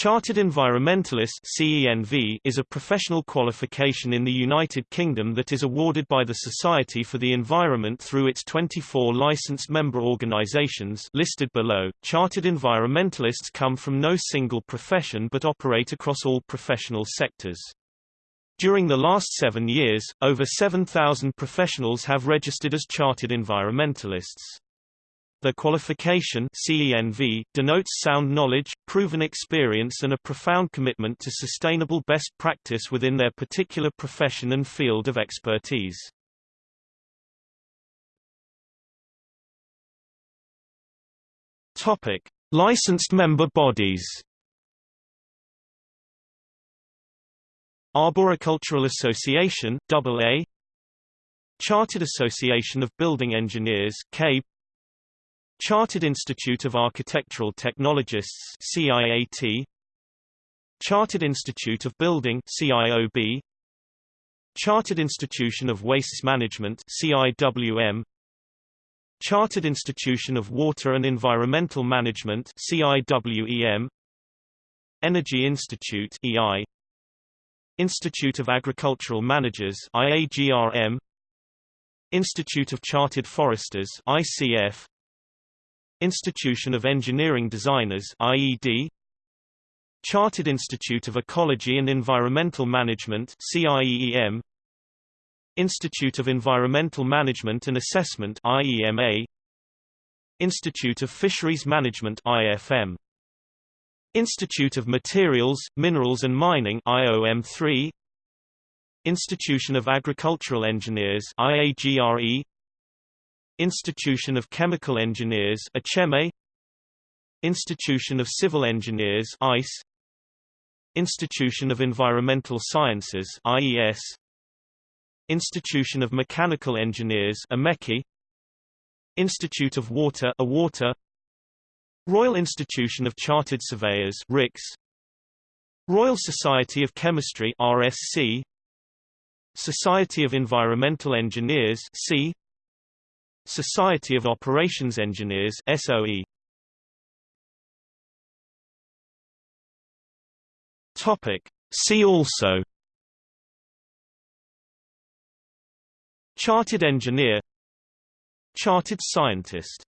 Chartered Environmentalist CENV is a professional qualification in the United Kingdom that is awarded by the Society for the Environment through its 24 licensed member organisations listed below. Chartered environmentalists come from no single profession but operate across all professional sectors. During the last seven years, over 7,000 professionals have registered as chartered environmentalists. The qualification CENV denotes sound knowledge, proven experience and a profound commitment to sustainable best practice within their particular profession and field of expertise. Topic: Licensed member bodies. Arboricultural Association AA Chartered Association of Building Engineers CABE Chartered Institute of Architectural Technologists CIAT Chartered Institute of Building CIOB Chartered Institution of Waste Management CIWM Chartered Institution of Water and Environmental Management CIWEM Energy Institute EI Institute of Agricultural Managers IAGRM Institute of Chartered Foresters ICF Institution of Engineering Designers IED Chartered Institute of Ecology and Environmental Management CIEEM Institute of Environmental Management and Assessment IEMA Institute of Fisheries Management IFM Institute of Materials, Minerals and Mining IOM3 Institution of Agricultural Engineers IAGRE Institution of Chemical Engineers ICHEME Institution of Civil Engineers ICE Institution of Environmental Sciences IES Institution of Mechanical Engineers IMECI Institute of Water IWater. Royal Institution of Chartered Surveyors RICS Royal Society of Chemistry RSC Society of Environmental Engineers SEE Society of Operations Engineers SOE Topic. See also. Chartered engineer. Chartered scientist